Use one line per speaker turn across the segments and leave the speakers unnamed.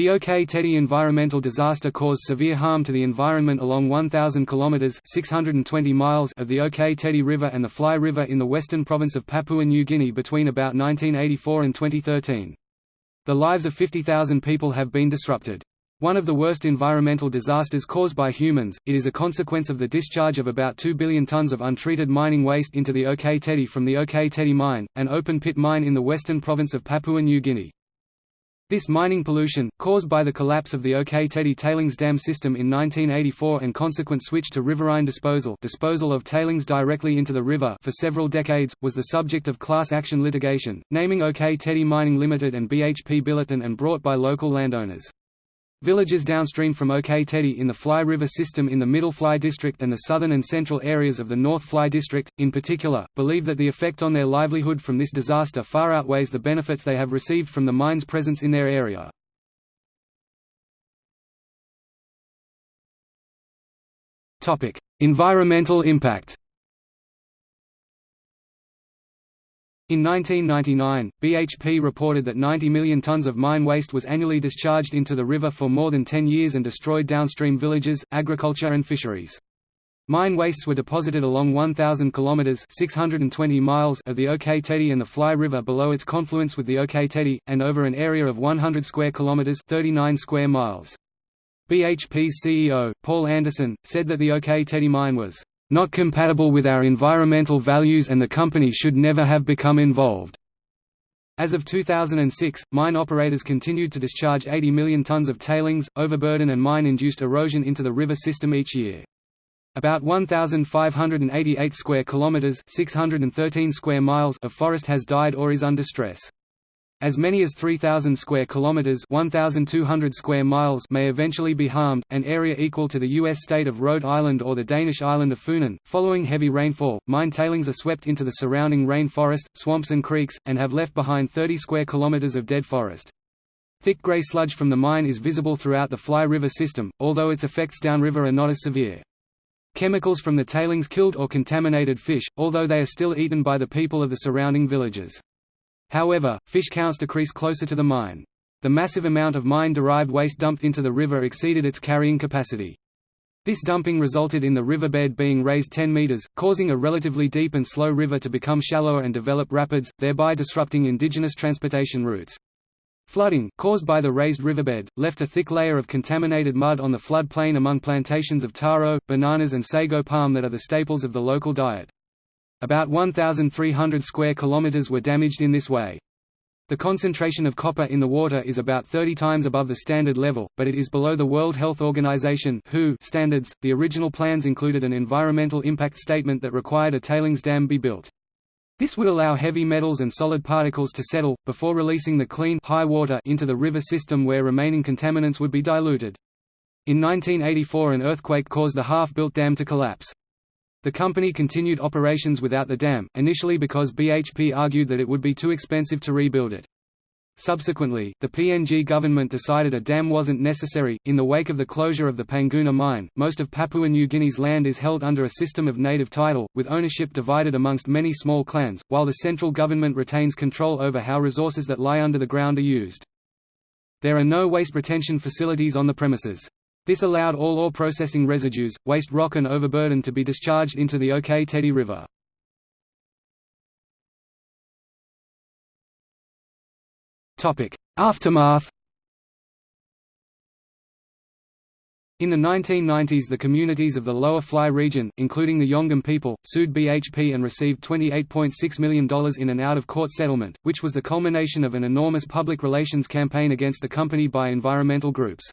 The OK Tedi environmental disaster caused severe harm to the environment along 1,000 kilometers (620 miles) of the OK Tedi River and the Fly River in the western province of Papua New Guinea between about 1984 and 2013. The lives of 50,000 people have been disrupted. One of the worst environmental disasters caused by humans, it is a consequence of the discharge of about 2 billion tons of untreated mining waste into the OK Tedi from the OK Tedi mine, an open-pit mine in the western province of Papua New Guinea. This mining pollution, caused by the collapse of the OK Tedi tailings dam system in 1984 and consequent switch to riverine disposal disposal of tailings directly into the river for several decades, was the subject of class action litigation, naming OK Tedi Mining Limited and BHP Billiton and brought by local landowners. Villages downstream from OK Tedi in the Fly River system in the Middle Fly District and the southern and central areas of the North Fly District, in particular, believe that the effect on their livelihood from this disaster far outweighs the benefits they have received from the mine's presence in their area. environmental impact In 1999, BHP reported that 90 million tonnes of mine waste was annually discharged into the river for more than 10 years and destroyed downstream villages, agriculture and fisheries. Mine wastes were deposited along 1,000 kilometres 620 miles of the OK Tedi and the Fly River below its confluence with the OK Tedi, and over an area of 100 square kilometres 39 square miles. BHP's CEO, Paul Anderson, said that the OK Tedi mine was not compatible with our environmental values and the company should never have become involved. As of 2006, mine operators continued to discharge 80 million tons of tailings, overburden and mine-induced erosion into the river system each year. About 1588 square kilometers, 613 square miles of forest has died or is under stress. As many as 3,000 square kilometers (1,200 square miles) may eventually be harmed, an area equal to the U.S. state of Rhode Island or the Danish island of Funen. Following heavy rainfall, mine tailings are swept into the surrounding rain forest, swamps, and creeks, and have left behind 30 square kilometers of dead forest. Thick gray sludge from the mine is visible throughout the Fly River system, although its effects downriver are not as severe. Chemicals from the tailings killed or contaminated fish, although they are still eaten by the people of the surrounding villages. However, fish counts decrease closer to the mine. The massive amount of mine-derived waste dumped into the river exceeded its carrying capacity. This dumping resulted in the riverbed being raised 10 meters, causing a relatively deep and slow river to become shallower and develop rapids, thereby disrupting indigenous transportation routes. Flooding, caused by the raised riverbed, left a thick layer of contaminated mud on the floodplain among plantations of taro, bananas and sago palm that are the staples of the local diet. About 1,300 square kilometers were damaged in this way. The concentration of copper in the water is about 30 times above the standard level, but it is below the World Health Organization (WHO) standards. The original plans included an environmental impact statement that required a tailings dam be built. This would allow heavy metals and solid particles to settle, before releasing the clean high water into the river system where remaining contaminants would be diluted. In 1984 an earthquake caused the half-built dam to collapse. The company continued operations without the dam, initially because BHP argued that it would be too expensive to rebuild it. Subsequently, the PNG government decided a dam wasn't necessary. In the wake of the closure of the Panguna mine, most of Papua New Guinea's land is held under a system of native title, with ownership divided amongst many small clans, while the central government retains control over how resources that lie under the ground are used. There are no waste retention facilities on the premises. This allowed all ore processing residues, waste rock and overburden to be discharged into the OK Tedi River. Aftermath In the 1990s the communities of the Lower Fly region, including the Yonggom people, sued BHP and received $28.6 million in an out-of-court settlement, which was the culmination of an enormous public relations campaign against the company by environmental groups.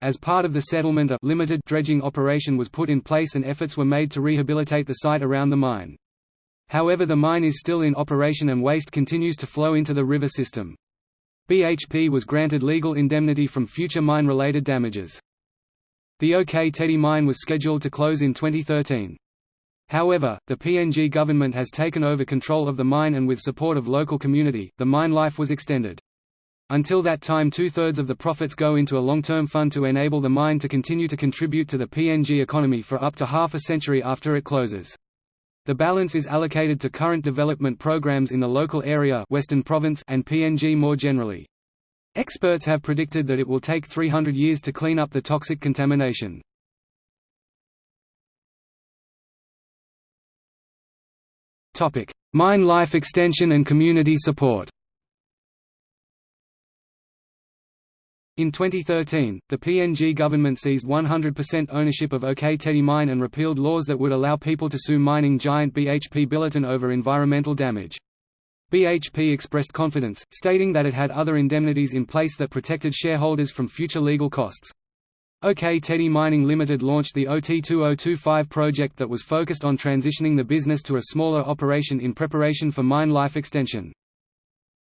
As part of the settlement a limited dredging operation was put in place and efforts were made to rehabilitate the site around the mine. However the mine is still in operation and waste continues to flow into the river system. BHP was granted legal indemnity from future mine-related damages. The OK Tedi mine was scheduled to close in 2013. However, the PNG government has taken over control of the mine and with support of local community, the mine life was extended. Until that time two-thirds of the profits go into a long-term fund to enable the mine to continue to contribute to the PNG economy for up to half a century after it closes. The balance is allocated to current development programs in the local area Western Province and PNG more generally. Experts have predicted that it will take 300 years to clean up the toxic contamination. Mine life extension and community support In 2013, the PNG government seized 100% ownership of OK Tedi mine and repealed laws that would allow people to sue mining giant BHP Billiton over environmental damage. BHP expressed confidence, stating that it had other indemnities in place that protected shareholders from future legal costs. OK Tedi Mining Limited launched the OT2025 project that was focused on transitioning the business to a smaller operation in preparation for mine life extension.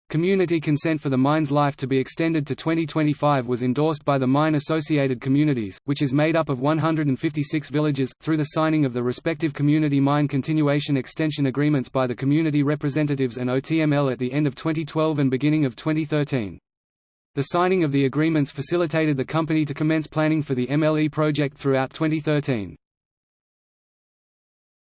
Community consent for the mine's life to be extended to 2025 was endorsed by the Mine Associated Communities, which is made up of 156 villages, through the signing of the respective community mine continuation extension agreements by the community representatives and OTML at the end of 2012 and beginning of 2013. The signing of the agreements facilitated the company to commence planning for the MLE project throughout 2013.